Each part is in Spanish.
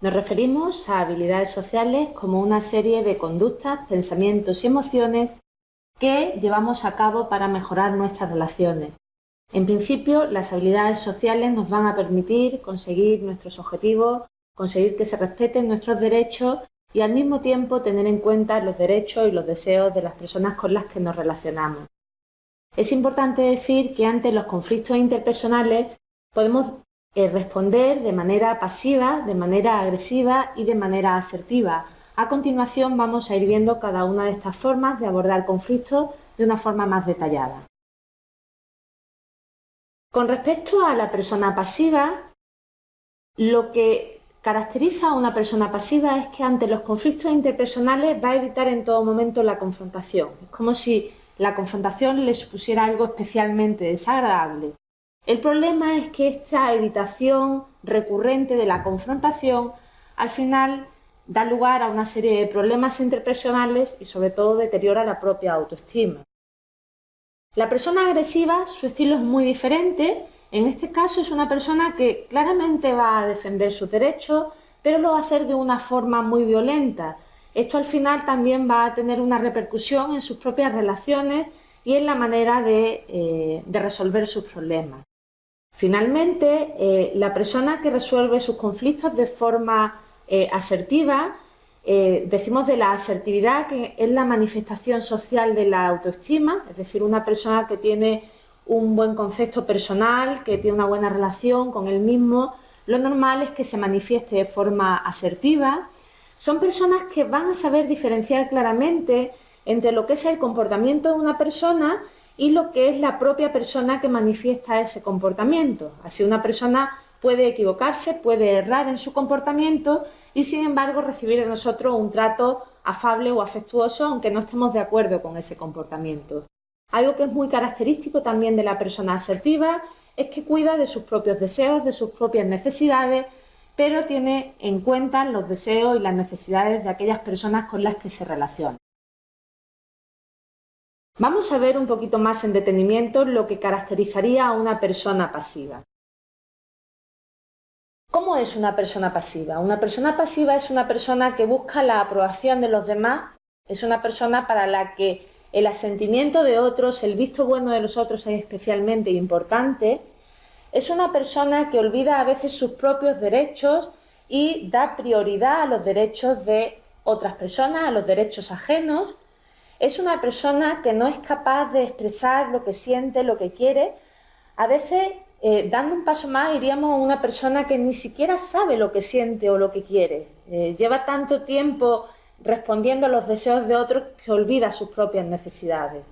Nos referimos a habilidades sociales como una serie de conductas, pensamientos y emociones que llevamos a cabo para mejorar nuestras relaciones. En principio, las habilidades sociales nos van a permitir conseguir nuestros objetivos, conseguir que se respeten nuestros derechos y al mismo tiempo tener en cuenta los derechos y los deseos de las personas con las que nos relacionamos. Es importante decir que ante los conflictos interpersonales podemos eh, responder de manera pasiva, de manera agresiva y de manera asertiva. A continuación vamos a ir viendo cada una de estas formas de abordar conflictos de una forma más detallada. Con respecto a la persona pasiva, lo que caracteriza a una persona pasiva es que ante los conflictos interpersonales va a evitar en todo momento la confrontación. Es como si la confrontación le supusiera algo especialmente desagradable el problema es que esta evitación recurrente de la confrontación al final da lugar a una serie de problemas interpersonales y sobre todo deteriora la propia autoestima. La persona agresiva, su estilo es muy diferente. En este caso es una persona que claramente va a defender sus derechos, pero lo va a hacer de una forma muy violenta. Esto al final también va a tener una repercusión en sus propias relaciones y en la manera de, eh, de resolver sus problemas. Finalmente, eh, la persona que resuelve sus conflictos de forma eh, asertiva, eh, decimos de la asertividad que es la manifestación social de la autoestima, es decir, una persona que tiene un buen concepto personal, que tiene una buena relación con él mismo, lo normal es que se manifieste de forma asertiva. Son personas que van a saber diferenciar claramente entre lo que es el comportamiento de una persona y lo que es la propia persona que manifiesta ese comportamiento. Así una persona puede equivocarse, puede errar en su comportamiento y sin embargo recibir de nosotros un trato afable o afectuoso aunque no estemos de acuerdo con ese comportamiento. Algo que es muy característico también de la persona asertiva es que cuida de sus propios deseos, de sus propias necesidades, pero tiene en cuenta los deseos y las necesidades de aquellas personas con las que se relaciona. Vamos a ver un poquito más en detenimiento lo que caracterizaría a una persona pasiva. ¿Cómo es una persona pasiva? Una persona pasiva es una persona que busca la aprobación de los demás, es una persona para la que el asentimiento de otros, el visto bueno de los otros es especialmente importante, es una persona que olvida a veces sus propios derechos y da prioridad a los derechos de otras personas, a los derechos ajenos, es una persona que no es capaz de expresar lo que siente, lo que quiere. A veces, eh, dando un paso más, iríamos a una persona que ni siquiera sabe lo que siente o lo que quiere. Eh, lleva tanto tiempo respondiendo a los deseos de otros que olvida sus propias necesidades.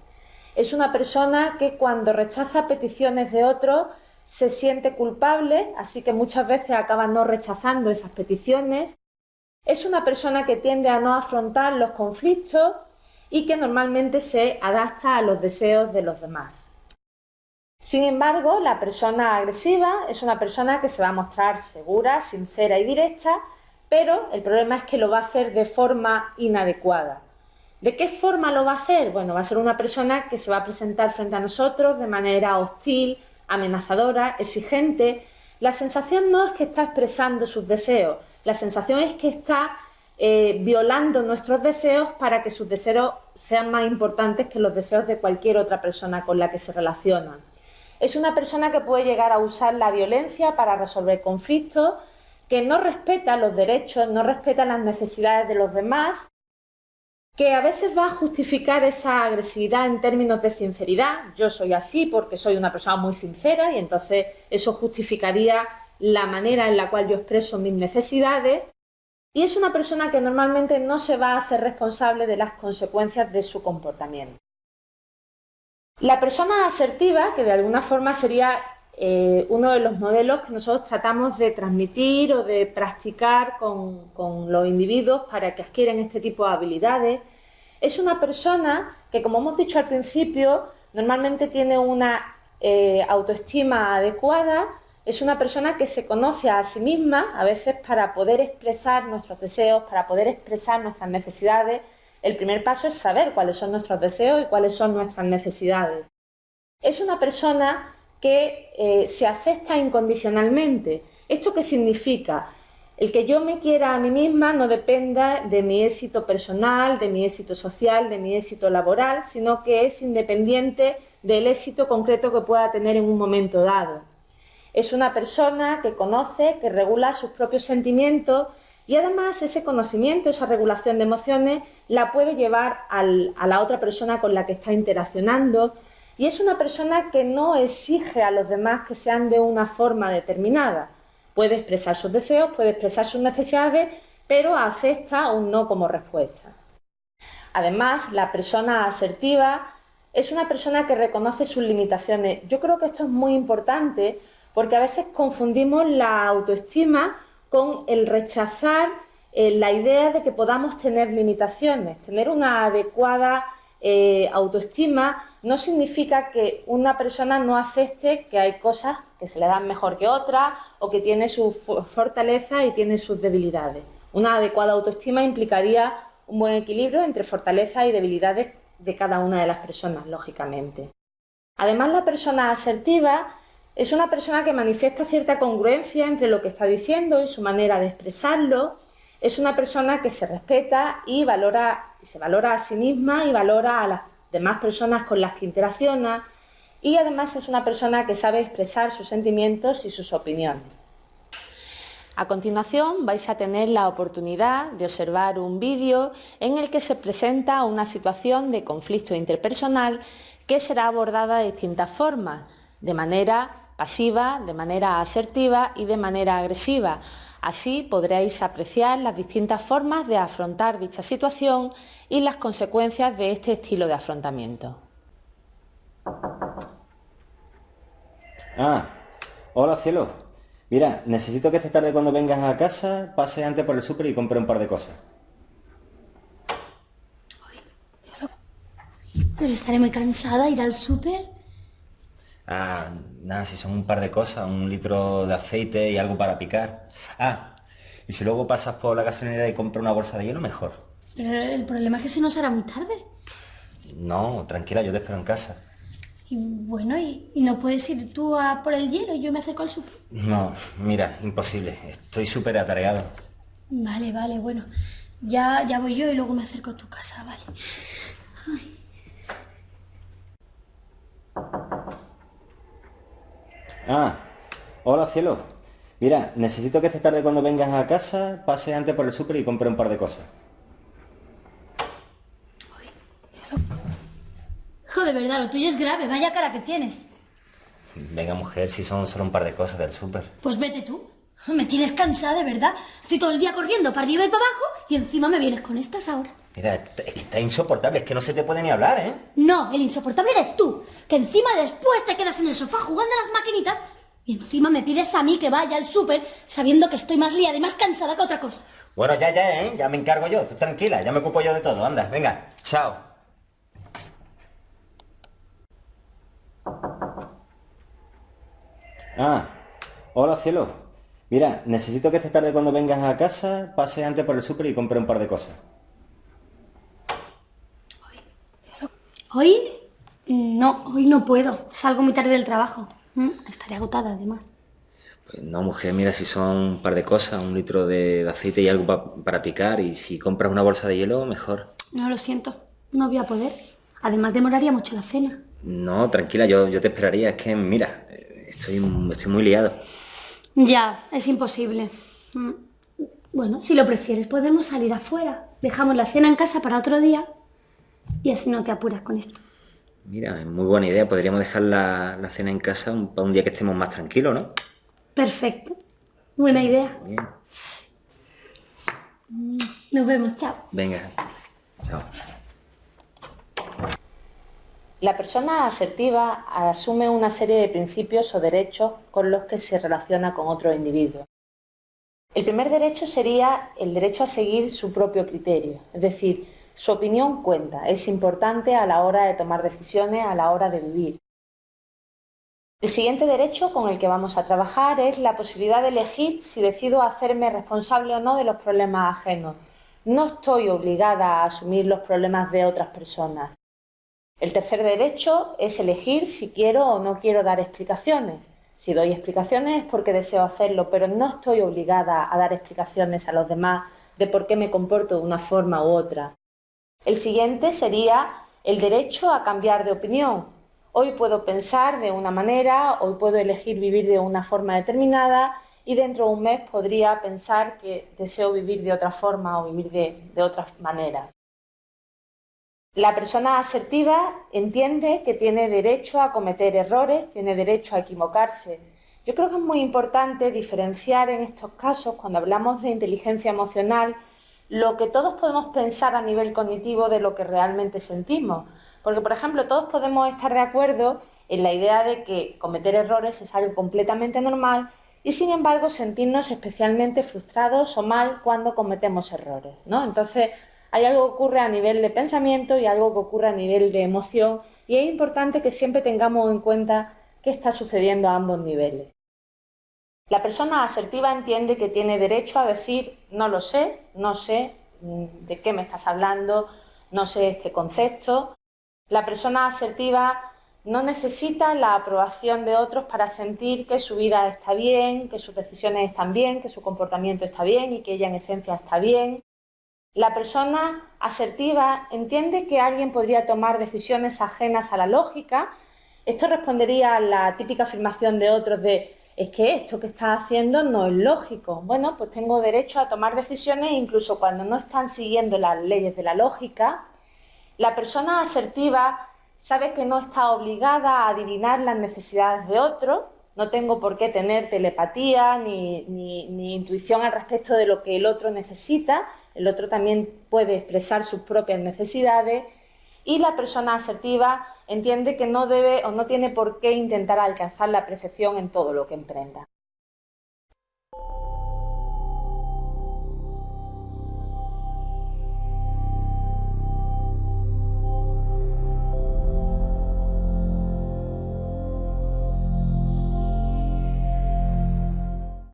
Es una persona que cuando rechaza peticiones de otros se siente culpable, así que muchas veces acaba no rechazando esas peticiones. Es una persona que tiende a no afrontar los conflictos y que normalmente se adapta a los deseos de los demás. Sin embargo, la persona agresiva es una persona que se va a mostrar segura, sincera y directa, pero el problema es que lo va a hacer de forma inadecuada. ¿De qué forma lo va a hacer? Bueno, va a ser una persona que se va a presentar frente a nosotros de manera hostil, amenazadora, exigente. La sensación no es que está expresando sus deseos, la sensación es que está eh, violando nuestros deseos para que sus deseos sean más importantes que los deseos de cualquier otra persona con la que se relaciona. Es una persona que puede llegar a usar la violencia para resolver conflictos, que no respeta los derechos, no respeta las necesidades de los demás, que a veces va a justificar esa agresividad en términos de sinceridad. Yo soy así porque soy una persona muy sincera y entonces eso justificaría la manera en la cual yo expreso mis necesidades y es una persona que normalmente no se va a hacer responsable de las consecuencias de su comportamiento. La persona asertiva, que de alguna forma sería eh, uno de los modelos que nosotros tratamos de transmitir o de practicar con, los individuos para que adquieran este tipo de habilidades, es una persona que, como hemos dicho al principio, normalmente tiene una eh, autoestima adecuada, es una persona que se conoce a sí misma, a veces para poder expresar nuestros deseos, para poder expresar nuestras necesidades. El primer paso es saber cuáles son nuestros deseos y cuáles son nuestras necesidades. Es una persona que eh, se acepta incondicionalmente. ¿Esto qué significa? El que yo me quiera a mí misma no dependa de mi éxito personal, de mi éxito social, de mi éxito laboral, sino que es independiente del éxito concreto que pueda tener en un momento dado. Es una persona que conoce, que regula sus propios sentimientos y además ese conocimiento, esa regulación de emociones, la puede llevar a la otra persona con la que está interaccionando y es una persona que no exige a los demás que sean de una forma determinada. Puede expresar sus deseos, puede expresar sus necesidades, pero acepta un no como respuesta. Además, la persona asertiva es una persona que reconoce sus limitaciones. Yo creo que esto es muy importante porque a veces confundimos la autoestima con el rechazar eh, la idea de que podamos tener limitaciones. Tener una adecuada eh, autoestima no significa que una persona no acepte que hay cosas que se le dan mejor que otras o que tiene su fortaleza y tiene sus debilidades. Una adecuada autoestima implicaría un buen equilibrio entre fortalezas y debilidades de cada una de las personas, lógicamente. Además, la persona asertiva es una persona que manifiesta cierta congruencia entre lo que está diciendo y su manera de expresarlo. Es una persona que se respeta y valora, se valora a sí misma y valora a las demás personas con las que interacciona. Y además es una persona que sabe expresar sus sentimientos y sus opiniones. A continuación vais a tener la oportunidad de observar un vídeo en el que se presenta una situación de conflicto interpersonal que será abordada de distintas formas, de manera pasiva, de manera asertiva y de manera agresiva. Así podréis apreciar las distintas formas de afrontar dicha situación y las consecuencias de este estilo de afrontamiento. Ah, hola cielo. Mira, necesito que esta tarde cuando vengas a casa pase antes por el súper y compre un par de cosas. Pero estaré muy cansada ir al súper. Ah, nada, si son un par de cosas, un litro de aceite y algo para picar. Ah, y si luego pasas por la gasolinera y compras una bolsa de hielo, mejor. Pero el problema es que se nos hará muy tarde. No, tranquila, yo te espero en casa. Y bueno, ¿y, no puedes ir tú a por el hielo y yo me acerco al súper? No, mira, imposible. Estoy súper atareado. Vale, vale, bueno. Ya, ya voy yo y luego me acerco a tu casa, vale. Ah, hola cielo. Mira, necesito que esta tarde cuando vengas a casa pase antes por el súper y compre un par de cosas. de verdad, lo tuyo es grave, vaya cara que tienes. Venga, mujer, si son solo un par de cosas del súper. Pues vete tú. Me tienes cansada, de verdad. Estoy todo el día corriendo para arriba y para abajo y encima me vienes con estas ahora. Mira, es que está insoportable, es que no se te puede ni hablar, ¿eh? No, el insoportable eres tú, que encima después te quedas en el sofá jugando a las maquinitas y encima me pides a mí que vaya al súper sabiendo que estoy más liada y más cansada que otra cosa. Bueno, ya, ya, ¿eh? Ya me encargo yo, tú tranquila, ya me ocupo yo de todo, anda, venga, chao. Ah, hola cielo. Mira, necesito que esta tarde cuando vengas a casa pase antes por el súper y compre un par de cosas. ¿Hoy? No, hoy no puedo. Salgo muy tarde del trabajo. Mm, estaré agotada además. Pues no, mujer, mira, si son un par de cosas, un litro de, aceite y algo para picar, y si compras una bolsa de hielo, mejor. No, lo siento, no voy a poder. Además, demoraría mucho la cena. No, tranquila, yo, yo te esperaría. Es que, mira, Estoy, estoy muy liado. Ya, es imposible. Mm. Bueno, si lo prefieres, podemos salir afuera. Dejamos la cena en casa para otro día y así no te apuras con esto. Mira, es muy buena idea. Podríamos dejar la, cena en casa para un día que estemos más tranquilos, ¿no? Perfecto. Buena idea. Mm, nos vemos, chao. Venga, chao. La persona asertiva asume una serie de principios o derechos con los que se relaciona con otro individuo. El primer derecho sería el derecho a seguir su propio criterio, es decir, su opinión cuenta, es importante a la hora de tomar decisiones, a la hora de vivir. El siguiente derecho con el que vamos a trabajar es la posibilidad de elegir si decido hacerme responsable o no de los problemas ajenos. No estoy obligada a asumir los problemas de otras personas. El tercer derecho es elegir si quiero o no quiero dar explicaciones. Si doy explicaciones es porque deseo hacerlo, pero no estoy obligada a dar explicaciones a los demás de por qué me comporto de una forma u otra. El siguiente sería el derecho a cambiar de opinión. Hoy puedo pensar de una manera, hoy puedo elegir vivir de una forma determinada y dentro de un mes podría pensar que deseo vivir de otra forma o vivir de, otra manera. La persona asertiva entiende que tiene derecho a cometer errores, tiene derecho a equivocarse. Yo creo que es muy importante diferenciar en estos casos, cuando hablamos de inteligencia emocional, lo que todos podemos pensar a nivel cognitivo de lo que realmente sentimos. Porque, por ejemplo, todos podemos estar de acuerdo en la idea de que cometer errores es algo completamente normal y, sin embargo, sentirnos especialmente frustrados o mal cuando cometemos errores. ¿no? Entonces, hay algo que ocurre a nivel de pensamiento y algo que ocurre a nivel de emoción y es importante que siempre tengamos en cuenta qué está sucediendo a ambos niveles. La persona asertiva entiende que tiene derecho a decir no lo sé, no sé mm, de qué me estás hablando, no sé este concepto. La persona asertiva no necesita la aprobación de otros para sentir que su vida está bien, que sus decisiones están bien, que su comportamiento está bien y que ella en esencia está bien. La persona asertiva entiende que alguien podría tomar decisiones ajenas a la lógica. Esto respondería a la típica afirmación de otros de es que esto que estás haciendo no es lógico. Bueno, pues tengo derecho a tomar decisiones incluso cuando no están siguiendo las leyes de la lógica. La persona asertiva sabe que no está obligada a adivinar las necesidades de otros, no tengo por qué tener telepatía ni, ni, intuición al respecto de lo que el otro necesita, el otro también puede expresar sus propias necesidades y la persona asertiva entiende que no debe o no tiene por qué intentar alcanzar la perfección en todo lo que emprenda.